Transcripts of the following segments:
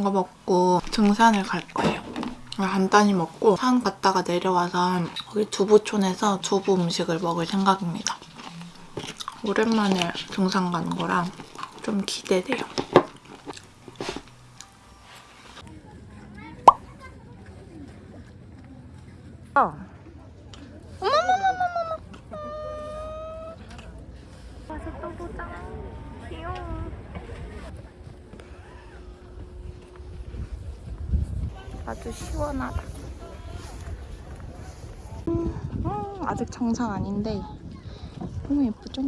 이거 먹고 등산을 갈 거예요. 간단히 먹고 산 갔다가 내려와서 거기 두부촌에서 두부 음식을 먹을 생각입니다. 오랜만에 등산 가는 거라 좀 기대돼요. 어. 와서 또 보자. 귀여워. 아주 시원하다. 음, 아직 정상 아닌데 너무 예쁘죠?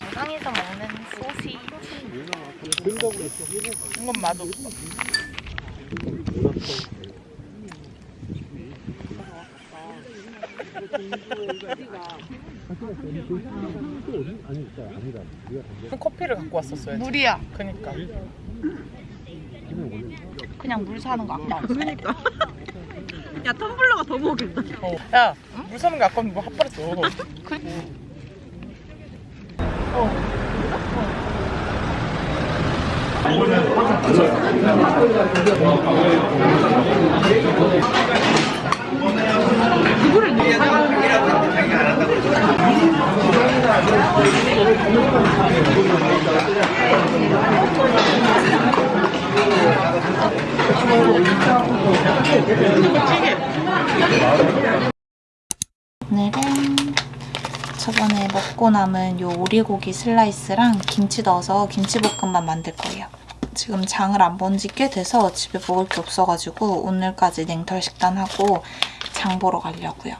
영상에서 먹는 소시 이건 맛없어 커피를 갖고 왔었어야지. 물이야 그니까. 그냥 물 사는 거 아까 그러니까. 야 텀블러가 더 먹인다. 어. 야, 물 사는 게 아까운 뭐 핫바랬어. 오늘은 저번에 먹고 남은 요 오리고기 슬라이스랑 김치 넣어서 김치볶음밥 만들 거예요. 지금 장을 안 본 지 꽤 돼서 집에 먹을 게 없어가지고 오늘까지 냉털 식단하고 장 보러 가려고요.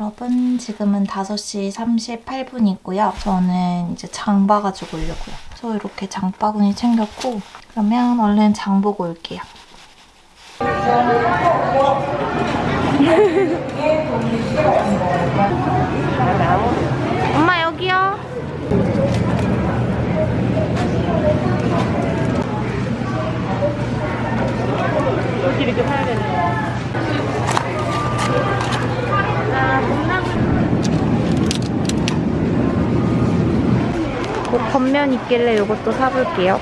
여러분 지금은 5시 38분이고요. 저는 이제 장 봐가지고 오려고요. 그래서 이렇게 장바구니 챙겼고 그러면 얼른 장 보고 올게요. 엄마 여기요. 라면 있길래 이것도 사볼게요.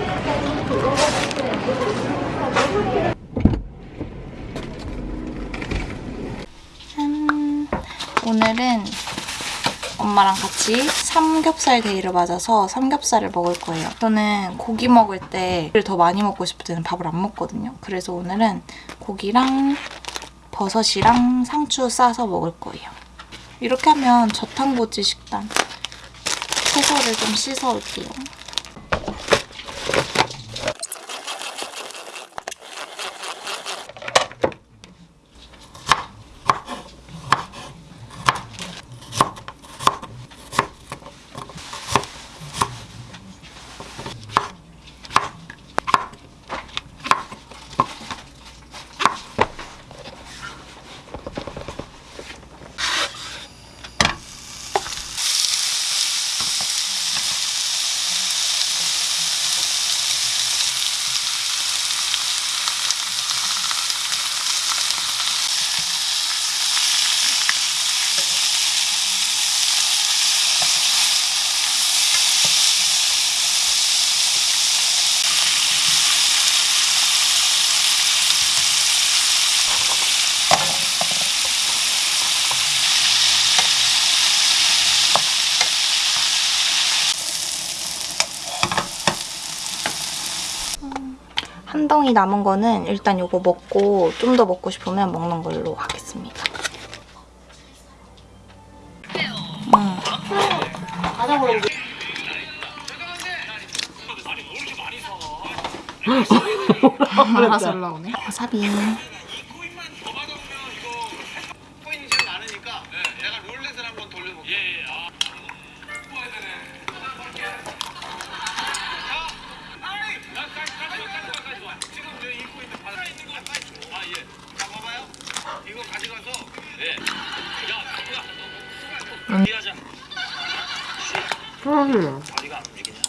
짠. 오늘은 엄마랑 같이 삼겹살 데이를 맞아서 삼겹살을 먹을 거예요. 저는 고기 먹을 때를 더 많이 먹고 싶을 때는 밥을 안 먹거든요. 그래서 오늘은 고기랑 버섯이랑 상추 싸서 먹을 거예요. 이렇게 하면 저탄고지 식단. 채소를 좀 씻어 올게요. 한 덩이 남은 거는 일단 이거 먹고 좀 더 먹고 싶으면 먹는 걸로 하겠습니다. 음. 알아서 올라오네. 와사비. 어디가 안 움직이냐?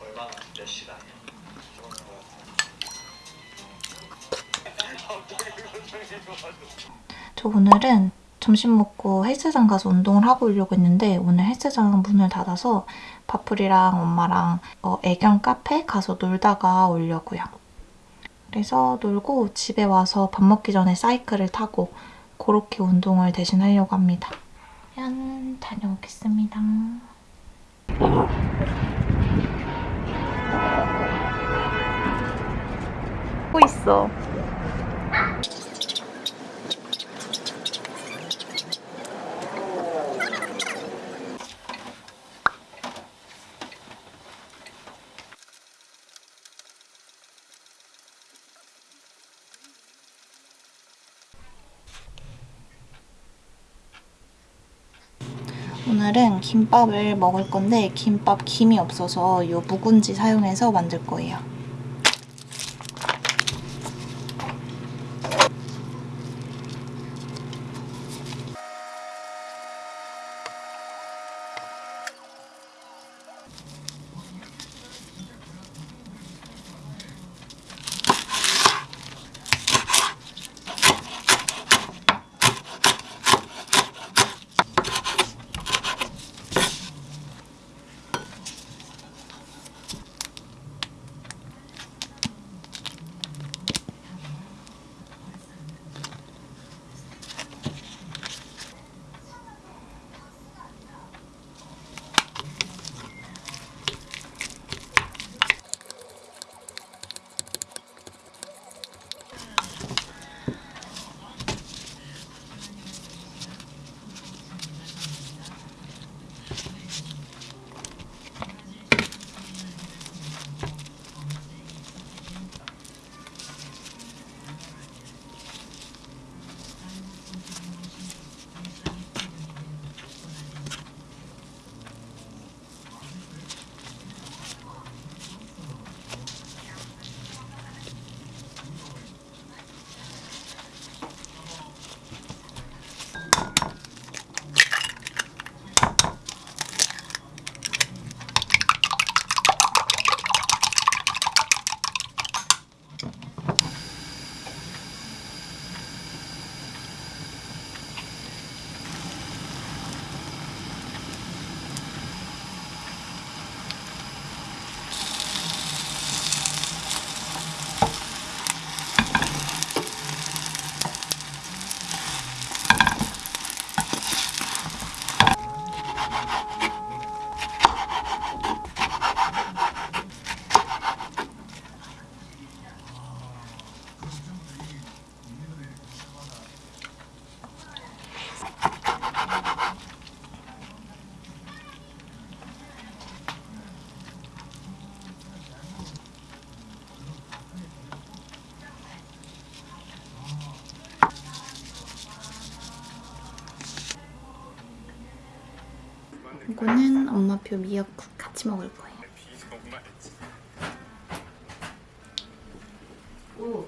얼마나 몇 시간이야? 저 오늘은 점심 먹고 헬스장 가서 운동을 하고 오려고 했는데 오늘 헬스장 문을 닫아서 바풀이랑 엄마랑 어, 애견 카페 가서 놀다가 오려고요. 그래서 놀고 집에 와서 밥 먹기 전에 사이클을 타고 그렇게 운동을 대신 하려고 합니다. 짠! 다녀오겠습니다. 고 있어. 오늘은 김밥을 먹을 건데 김밥 김이 없어서 이 묵은지 사용해서 만들 거예요. 이거는 엄마표 미역국 같이 먹을 거예요. 오,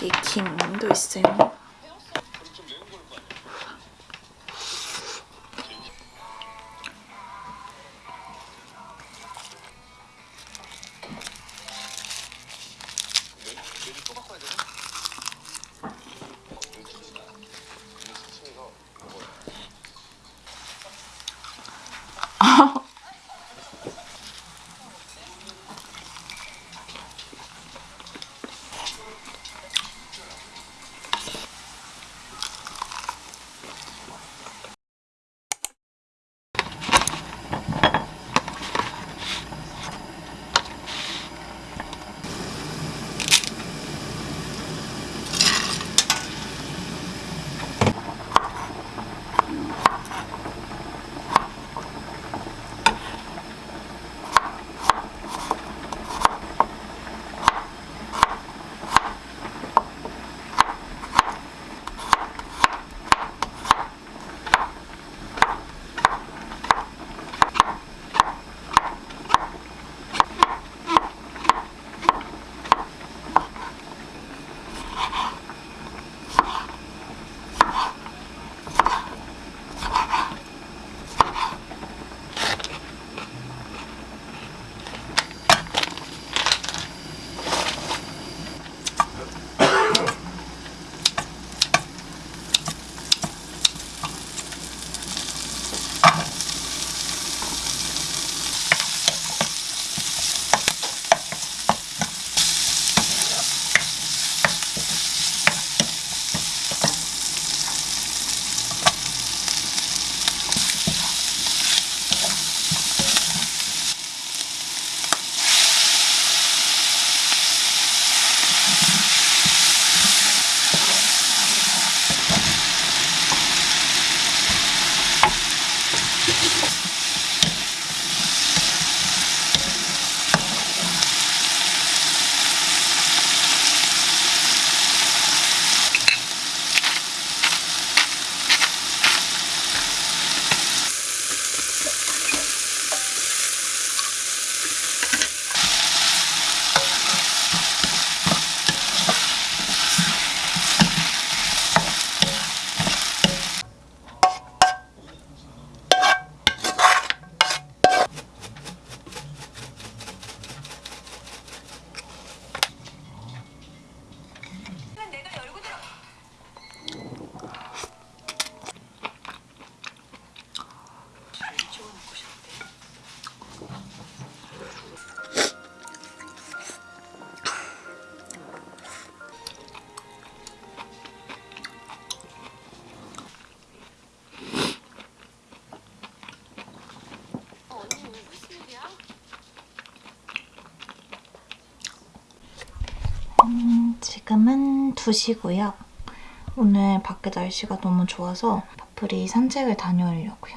여기 김도 있어요. 지금은 2시고요. 오늘 밖에 날씨가 너무 좋아서 파플이 산책을 다녀오려고요.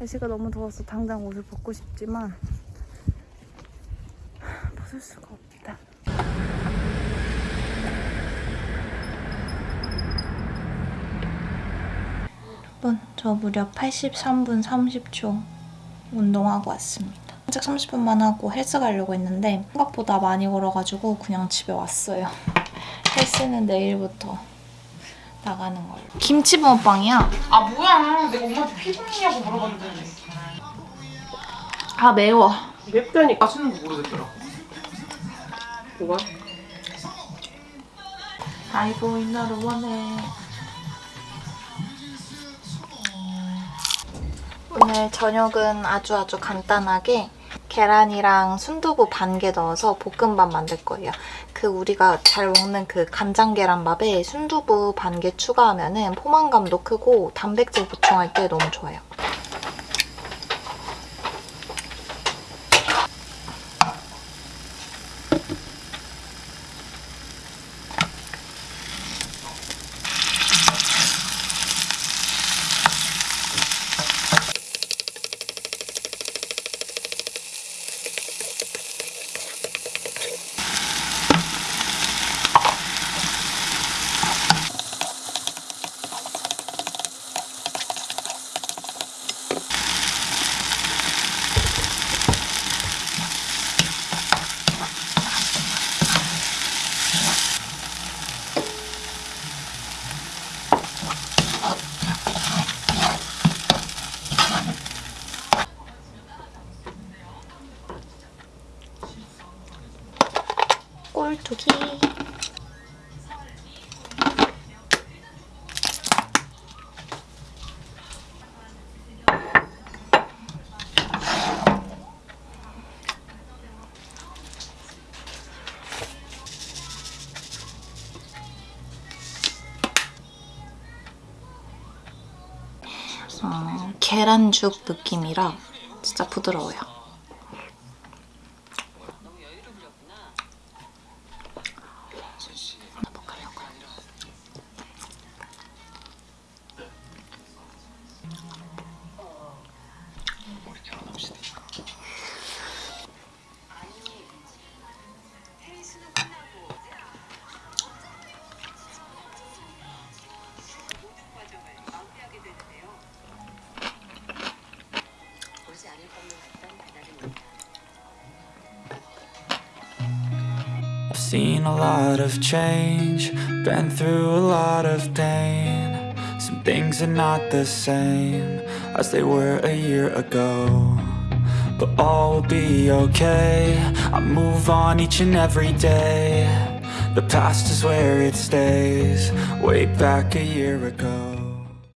날씨가 너무 더워서 당장 옷을 벗고 싶지만 수가 없다. 여러분, 저 무려 83분 30초 운동하고 왔습니다. 산책 30분만 하고 헬스 가려고 했는데 생각보다 많이 걸어가지고 그냥 집에 왔어요. 헬스는 내일부터 나가는 걸로. 김치 붕어빵이야. 아 뭐야 내가 엄마한테 피곤이냐고 물어봤는데 아 매워. 맵다니까 맛있는 거 모르겠더라 뭐가? 아이고 이 나를 원해. 오늘 저녁은 아주 아주 간단하게 계란이랑 순두부 반 개 넣어서 볶음밥 만들 거예요. 그 우리가 잘 먹는 그 간장 계란밥에 순두부 반 개 추가하면 은 포만감도 크고 단백질 보충할 때 너무 좋아요. 계란죽 느낌이라 진짜 부드러워요. Seen a lot of change, been through a lot of pain. Some things are not the same as they were a year ago. But all will be okay. I move on each and every day. The past is where it stays, way back a year ago.